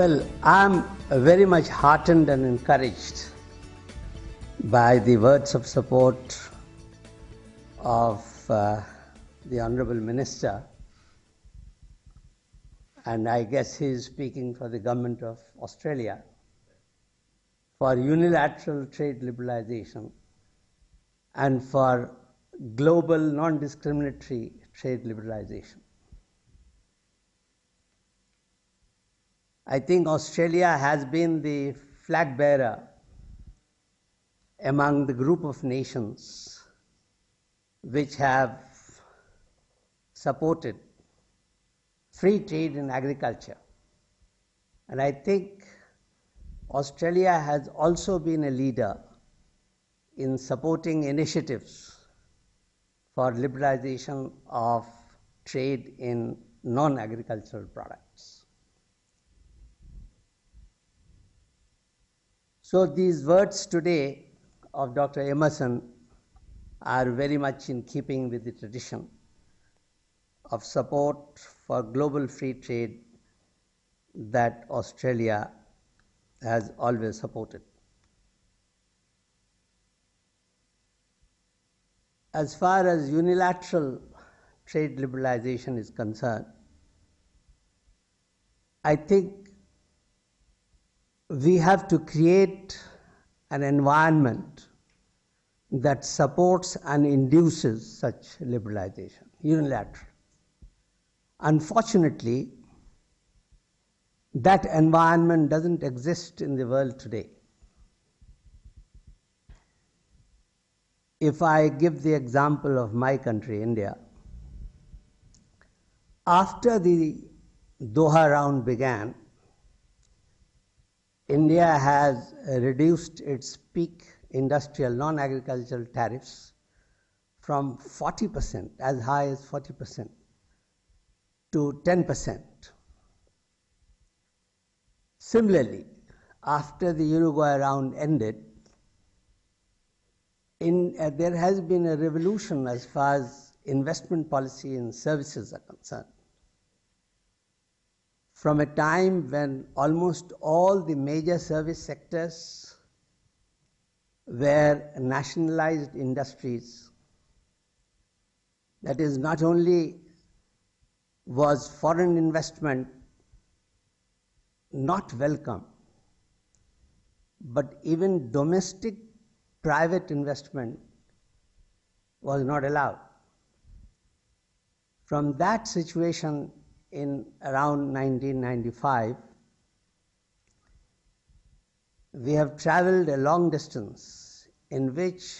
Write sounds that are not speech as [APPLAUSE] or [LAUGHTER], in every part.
Well, I'm very much heartened and encouraged by the words of support of uh, the Honorable Minister. And I guess he is speaking for the Government of Australia for unilateral trade liberalization and for global non discriminatory trade liberalization. I think Australia has been the flag bearer among the group of nations which have supported free trade in agriculture. And I think Australia has also been a leader in supporting initiatives for liberalization of trade in non agricultural products. So, these words today of Dr. Emerson are very much in keeping with the tradition of support for global free trade that Australia has always supported. As far as unilateral trade liberalization is concerned, I think we have to create an environment that supports and induces such liberalization, unilateral. Unfortunately, that environment doesn't exist in the world today. If I give the example of my country, India, after the Doha round began, India has reduced its peak industrial non agricultural tariffs from 40%, as high as 40%, to 10%. Similarly, after the Uruguay round ended, in, uh, there has been a revolution as far as investment policy and services are concerned. From a time when almost all the major service sectors were nationalized industries, that is, not only was foreign investment not welcome, but even domestic private investment was not allowed. From that situation in around 1995, we have traveled a long distance in which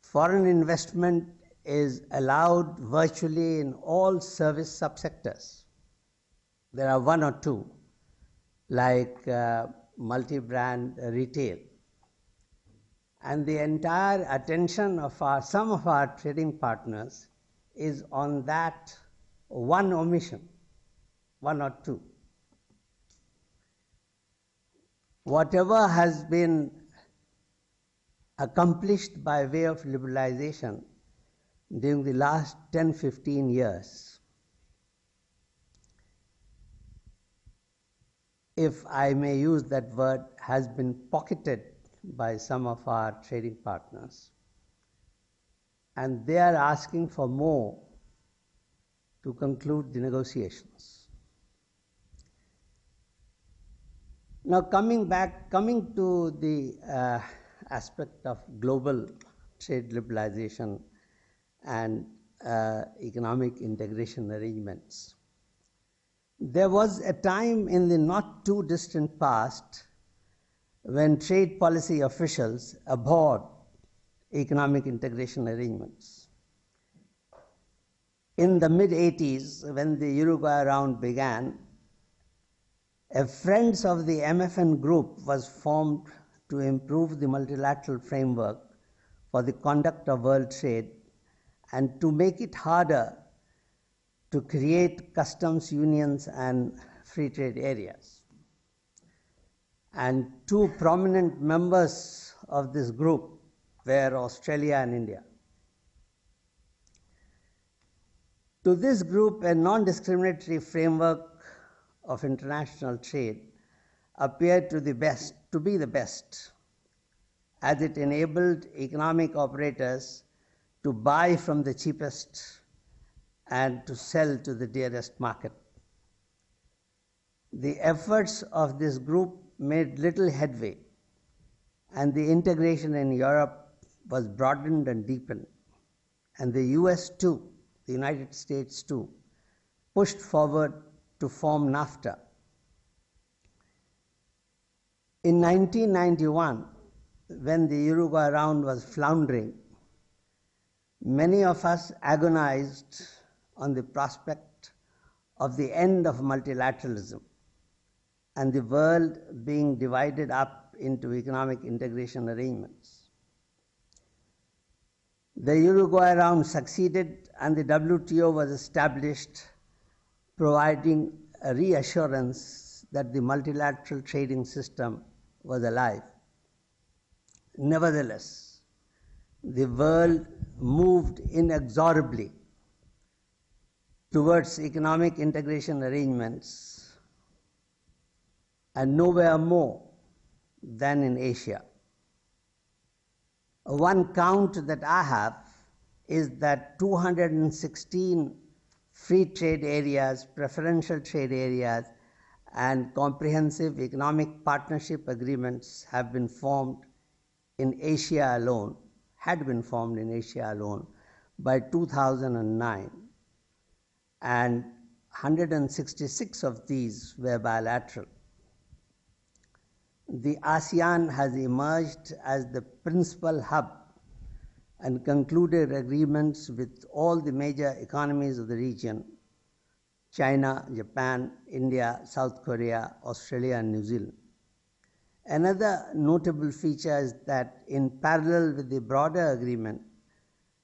foreign investment is allowed virtually in all service subsectors. There are one or two, like uh, multi brand retail and the entire attention of our, some of our trading partners is on that one omission, one or two. Whatever has been accomplished by way of liberalization during the last 10 15 years, if I may use that word, has been pocketed by some of our trading partners. And they are asking for more to conclude the negotiations. Now, coming back, coming to the uh, aspect of global trade liberalization and uh, economic integration arrangements. There was a time in the not too distant past when trade policy officials abhorred economic integration arrangements. In the mid 80s, when the Uruguay round began, a Friends of the MFN group was formed to improve the multilateral framework for the conduct of world trade and to make it harder to create customs unions and free trade areas and two prominent members of this group were Australia and India. To this group, a non discriminatory framework of international trade appeared to, the best, to be the best, as it enabled economic operators to buy from the cheapest and to sell to the dearest market. The efforts of this group made little headway, and the integration in Europe was broadened and deepened. And the US too, the United States too, pushed forward to form NAFTA. In 1991, when the Uruguay round was floundering, many of us agonized on the prospect of the end of multilateralism and the world being divided up into economic integration arrangements. The Uruguay round succeeded and the WTO was established, providing a reassurance that the multilateral trading system was alive. Nevertheless, the world moved inexorably towards economic integration arrangements and nowhere more than in Asia. One count that I have is that 216 free trade areas, preferential trade areas, and comprehensive economic partnership agreements have been formed in Asia alone, had been formed in Asia alone by 2009. And 166 of these were bilateral. The ASEAN has emerged as the principal hub and concluded agreements with all the major economies of the region China, Japan, India, South Korea, Australia, and New Zealand. Another notable feature is that, in parallel with the broader agreement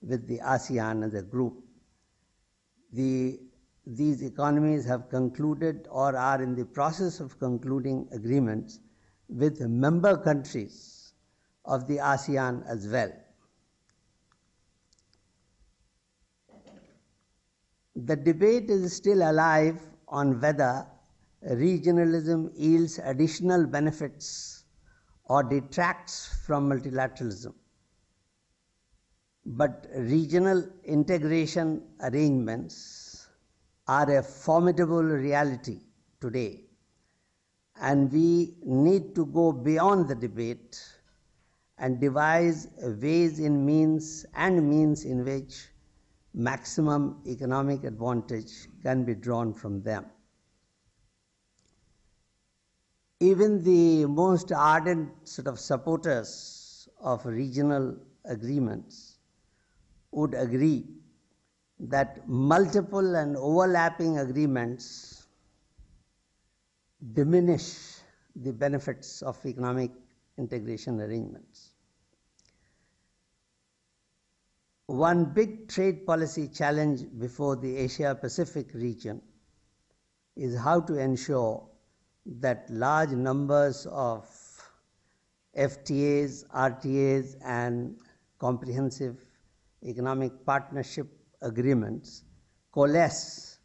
with the ASEAN as a group, the, these economies have concluded or are in the process of concluding agreements with member countries of the ASEAN as well. The debate is still alive on whether regionalism yields additional benefits or detracts from multilateralism. But regional integration arrangements are a formidable reality today and we need to go beyond the debate and devise ways in means and means in which maximum economic advantage can be drawn from them. Even the most ardent sort of supporters of regional agreements would agree that multiple and overlapping agreements diminish the benefits of economic integration arrangements. One big trade policy challenge before the Asia Pacific region is how to ensure that large numbers of FTAs, RTAs, and comprehensive economic partnership agreements coalesce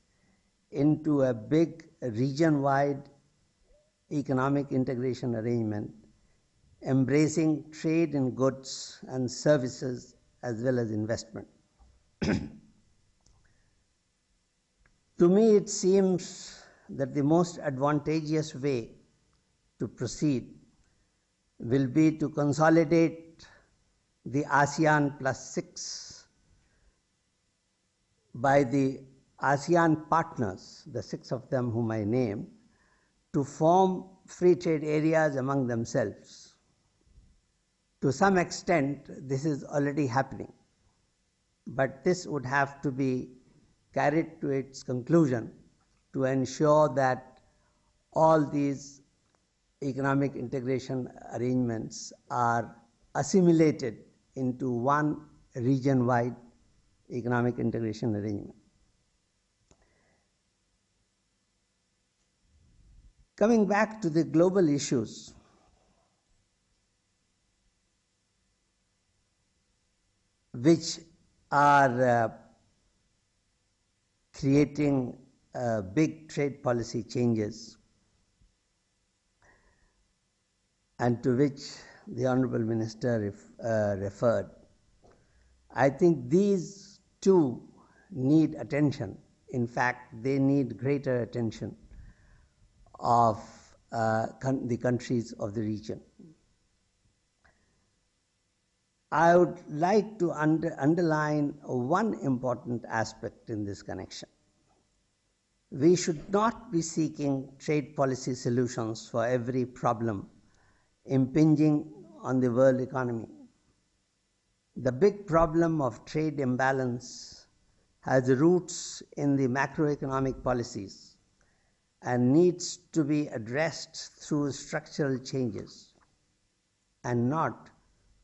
into a big region wide economic integration arrangement, embracing trade in goods and services as well as investment. [CLEARS THROAT] to me, it seems that the most advantageous way to proceed will be to consolidate the ASEAN plus six by the ASEAN partners, the six of them whom I name, to form free trade areas among themselves. To some extent, this is already happening, but this would have to be carried to its conclusion to ensure that all these economic integration arrangements are assimilated into one region wide economic integration arrangement. Coming back to the global issues, which are uh, creating uh, big trade policy changes and to which the Honorable Minister ref, uh, referred. I think these two need attention. In fact, they need greater attention of uh, con- the countries of the region. I would like to under, underline one important aspect in this connection. We should not be seeking trade policy solutions for every problem impinging on the world economy. The big problem of trade imbalance has roots in the macroeconomic policies and needs to be addressed through structural changes and not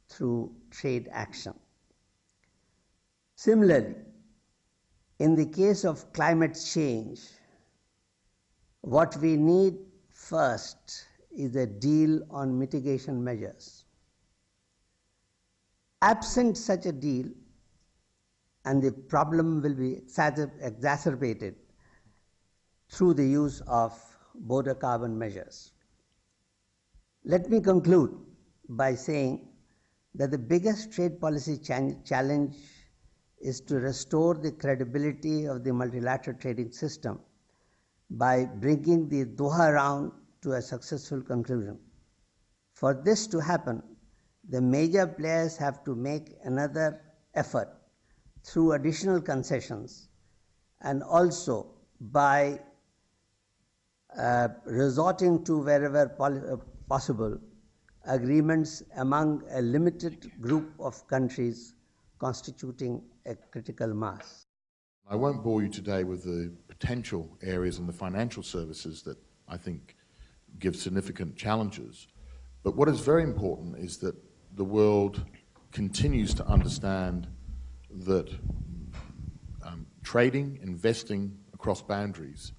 through trade action. Similarly, in the case of climate change, what we need first is a deal on mitigation measures. Absent such a deal, and the problem will be exacerbated through the use of border carbon measures. Let me conclude by saying that the biggest trade policy challenge is to restore the credibility of the multilateral trading system by bringing the Doha round to a successful conclusion. For this to happen, the major players have to make another effort through additional concessions and also by uh, resorting to wherever uh, possible agreements among a limited group of countries constituting a critical mass. I won't bore you today with the potential areas in the financial services that I think give significant challenges. But what is very important is that the world continues to understand that um, trading, investing across boundaries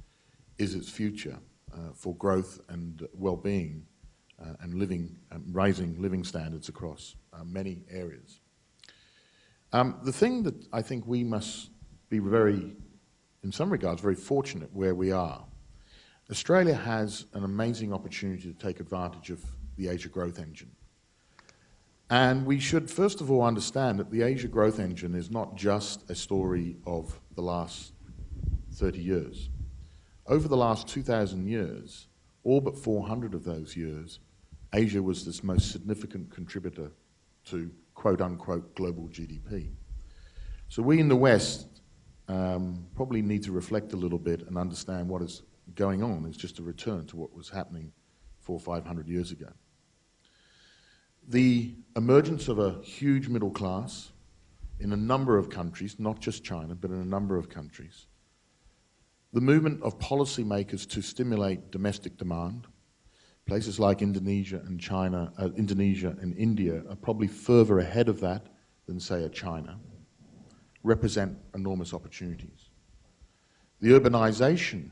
is its future for growth and well-being uh, and living, um, rising living standards across uh, many areas. Um, the thing that I think we must be very, in some regards, very fortunate where we are. Australia has an amazing opportunity to take advantage of the Asia growth engine. And we should first of all understand that the Asia growth engine is not just a story of the last 30 years. Over the last 2,000 years, all but 400 of those years, Asia was this most significant contributor to quote unquote global GDP. So we in the West um, probably need to reflect a little bit and understand what is going on is just a return to what was happening four or five hundred years ago. The emergence of a huge middle class in a number of countries, not just China, but in a number of countries, the movement of policymakers to stimulate domestic demand, Places like Indonesia and China, uh, Indonesia and India are probably further ahead of that than, say, a China, represent enormous opportunities. The urbanization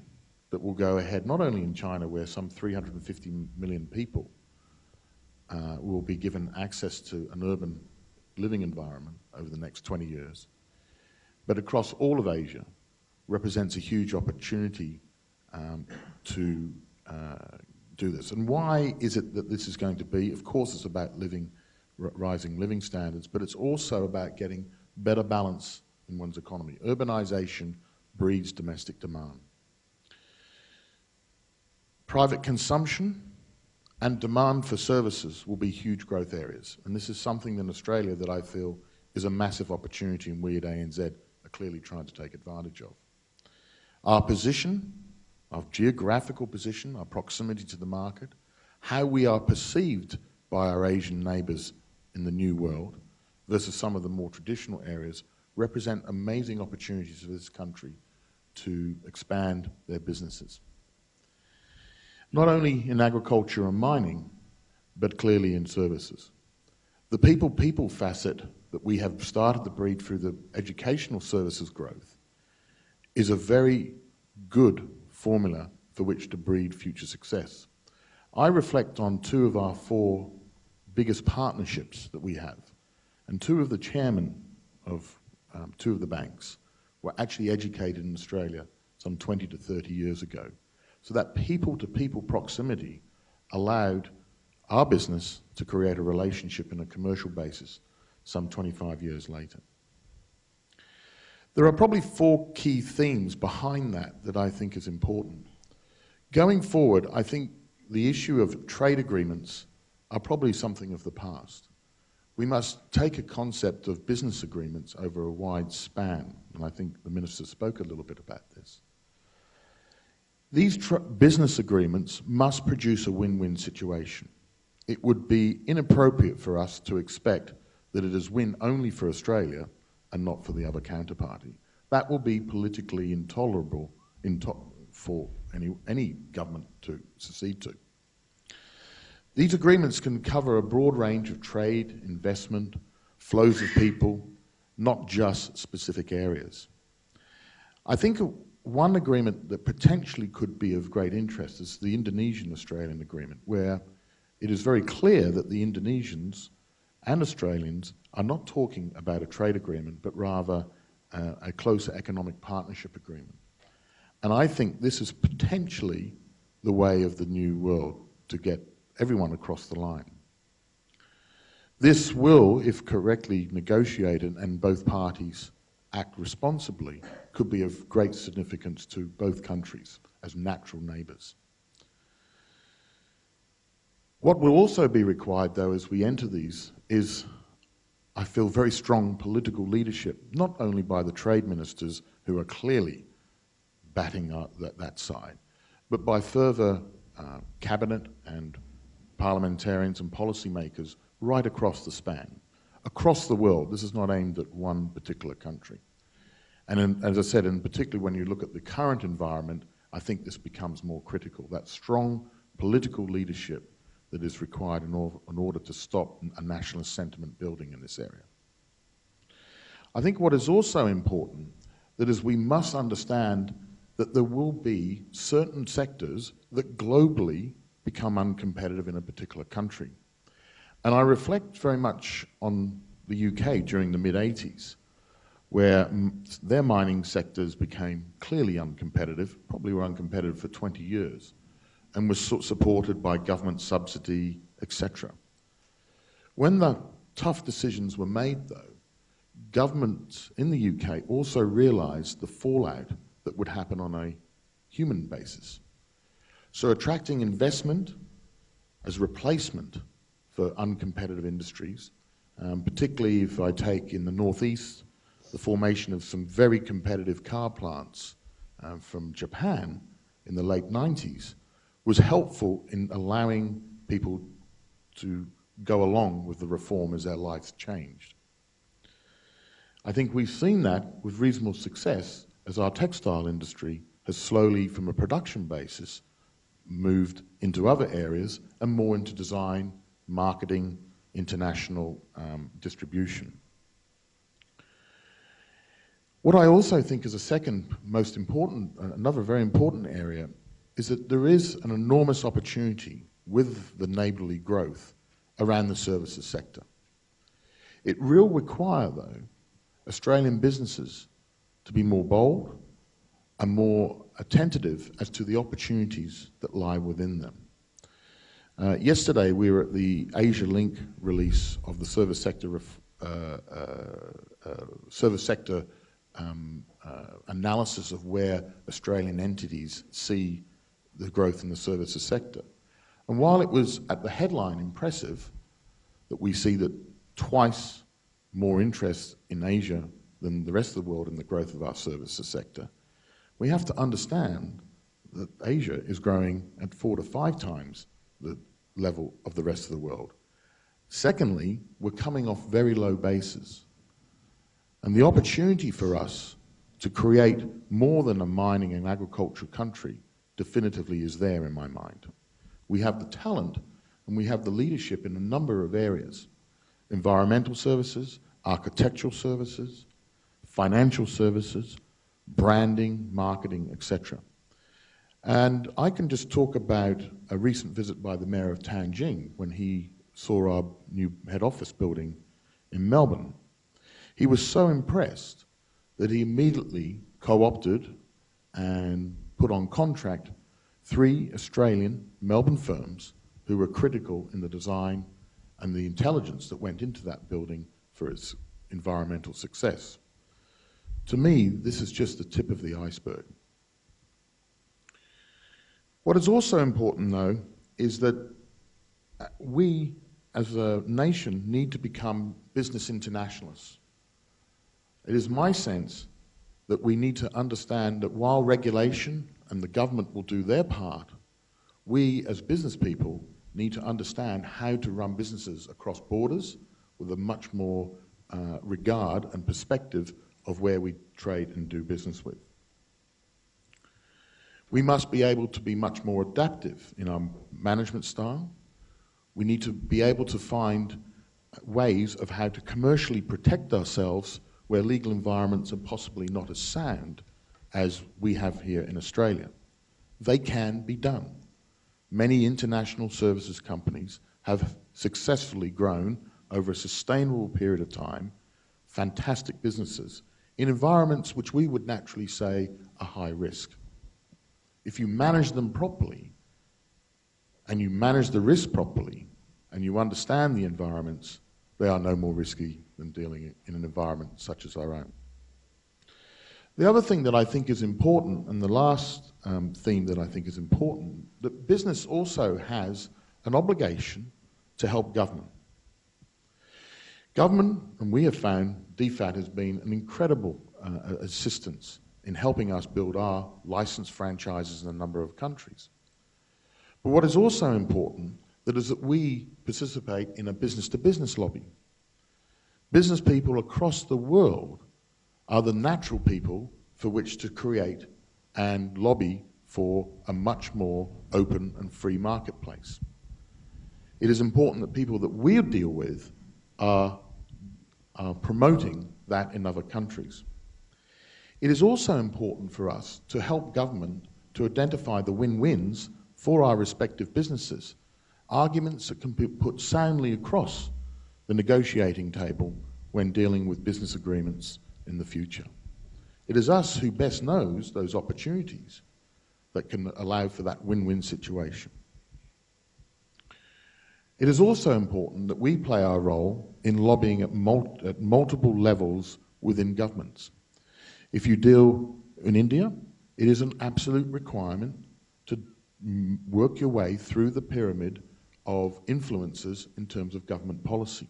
that will go ahead, not only in China, where some 350 million people uh, will be given access to an urban living environment over the next 20 years, but across all of Asia, represents a huge opportunity um, to uh, do this. And why is it that this is going to be? Of course, it's about living, rising living standards, but it's also about getting better balance in one's economy. Urbanization breeds domestic demand. Private consumption and demand for services will be huge growth areas. And this is something in Australia that I feel is a massive opportunity and we at ANZ are clearly trying to take advantage of. Our position our geographical position, our proximity to the market, how we are perceived by our Asian neighbours in the new world versus some of the more traditional areas represent amazing opportunities for this country to expand their businesses. Not only in agriculture and mining, but clearly in services. The people-people facet that we have started to breed through the educational services growth is a very good formula for which to breed future success. I reflect on two of our four biggest partnerships that we have, and two of the chairmen of um, two of the banks were actually educated in Australia some 20 to 30 years ago. So that people-to-people -people proximity allowed our business to create a relationship in a commercial basis some 25 years later. There are probably four key themes behind that that I think is important. Going forward, I think the issue of trade agreements are probably something of the past. We must take a concept of business agreements over a wide span, and I think the Minister spoke a little bit about this. These business agreements must produce a win-win situation. It would be inappropriate for us to expect that it is win only for Australia and not for the other counterparty. That will be politically intolerable into for any, any government to secede to. These agreements can cover a broad range of trade, investment, flows of people, not just specific areas. I think one agreement that potentially could be of great interest is the Indonesian-Australian agreement, where it is very clear that the Indonesians and Australians are not talking about a trade agreement, but rather uh, a closer economic partnership agreement. And I think this is potentially the way of the new world to get everyone across the line. This will, if correctly negotiated and both parties act responsibly, could be of great significance to both countries as natural neighbours. What will also be required, though, as we enter these is, I feel, very strong political leadership, not only by the trade ministers who are clearly batting that, that side, but by further uh, cabinet and parliamentarians and policymakers right across the span, across the world. This is not aimed at one particular country. And in, as I said, and particularly when you look at the current environment, I think this becomes more critical, that strong political leadership that is required in, or, in order to stop a nationalist sentiment building in this area. I think what is also important that is we must understand that there will be certain sectors that globally become uncompetitive in a particular country. And I reflect very much on the UK during the mid-80s, where their mining sectors became clearly uncompetitive, probably were uncompetitive for 20 years, and was supported by government subsidy, etc. When the tough decisions were made, though, governments in the UK also realised the fallout that would happen on a human basis. So attracting investment as replacement for uncompetitive industries, um, particularly if I take in the northeast the formation of some very competitive car plants um, from Japan in the late 90s, was helpful in allowing people to go along with the reform as their lives changed. I think we've seen that with reasonable success as our textile industry has slowly, from a production basis, moved into other areas and more into design, marketing, international um, distribution. What I also think is a second most important, another very important area, is that there is an enormous opportunity with the neighbourly growth around the services sector. It will require, though, Australian businesses to be more bold and more attentive as to the opportunities that lie within them. Uh, yesterday, we were at the Asialink release of the service sector, uh, uh, uh, service sector um, uh, analysis of where Australian entities see the growth in the services sector. And while it was at the headline impressive that we see that twice more interest in Asia than the rest of the world in the growth of our services sector, we have to understand that Asia is growing at four to five times the level of the rest of the world. Secondly, we're coming off very low bases. And the opportunity for us to create more than a mining and agricultural country definitively is there in my mind. We have the talent and we have the leadership in a number of areas. Environmental services, architectural services, financial services, branding, marketing, etc. And I can just talk about a recent visit by the Mayor of Tianjin when he saw our new head office building in Melbourne. He was so impressed that he immediately co-opted and put on contract three Australian Melbourne firms who were critical in the design and the intelligence that went into that building for its environmental success. To me, this is just the tip of the iceberg. What is also important, though, is that uh, we as a nation need to become business internationalists. It is my sense that we need to understand that while regulation and the government will do their part, we as business people need to understand how to run businesses across borders with a much more uh, regard and perspective of where we trade and do business with. We must be able to be much more adaptive in our management style. We need to be able to find ways of how to commercially protect ourselves where legal environments are possibly not as sound as we have here in Australia. They can be done. Many international services companies have successfully grown over a sustainable period of time, fantastic businesses, in environments which we would naturally say are high risk. If you manage them properly, and you manage the risk properly, and you understand the environments, they are no more risky than dealing in an environment such as our own. The other thing that I think is important, and the last um, theme that I think is important, that business also has an obligation to help government. Government, and we have found, DFAT has been an incredible uh, assistance in helping us build our licensed franchises in a number of countries. But what is also important that is that we participate in a business-to-business -business lobby. Business people across the world are the natural people for which to create and lobby for a much more open and free marketplace. It is important that people that we deal with are, are promoting that in other countries. It is also important for us to help government to identify the win-wins for our respective businesses, arguments that can be put soundly across the negotiating table when dealing with business agreements in the future. It is us who best knows those opportunities that can allow for that win-win situation. It is also important that we play our role in lobbying at, mul at multiple levels within governments. If you deal in India, it is an absolute requirement to work your way through the pyramid of influences in terms of government policy.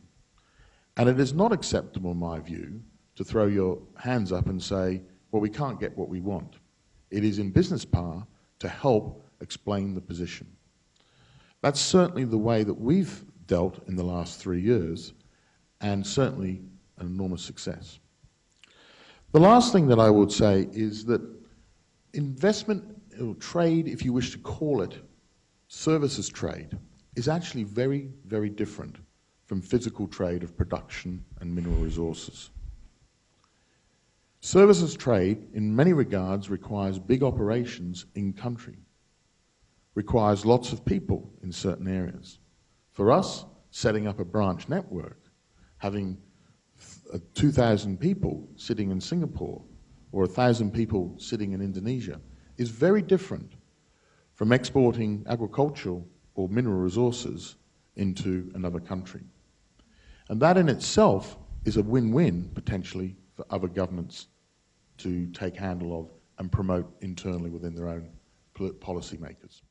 And it is not acceptable, in my view, to throw your hands up and say, well, we can't get what we want. It is in business power to help explain the position. That's certainly the way that we've dealt in the last three years, and certainly an enormous success. The last thing that I would say is that investment or trade, if you wish to call it, services trade, is actually very, very different from physical trade of production and mineral resources. Services trade, in many regards, requires big operations in country, requires lots of people in certain areas. For us, setting up a branch network, having uh, 2,000 people sitting in Singapore or 1,000 people sitting in Indonesia is very different from exporting agricultural or mineral resources into another country. And that in itself is a win-win, potentially, for other governments to take handle of and promote internally within their own policy makers.